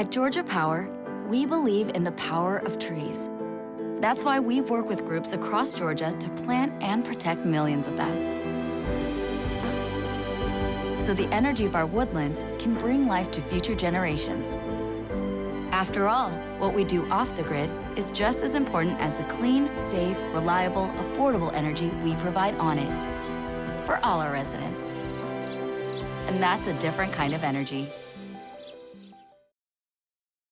At Georgia Power, we believe in the power of trees. That's why we work with groups across Georgia to plant and protect millions of them. So the energy of our woodlands can bring life to future generations. After all, what we do off the grid is just as important as the clean, safe, reliable, affordable energy we provide on it. For all our residents. And that's a different kind of energy.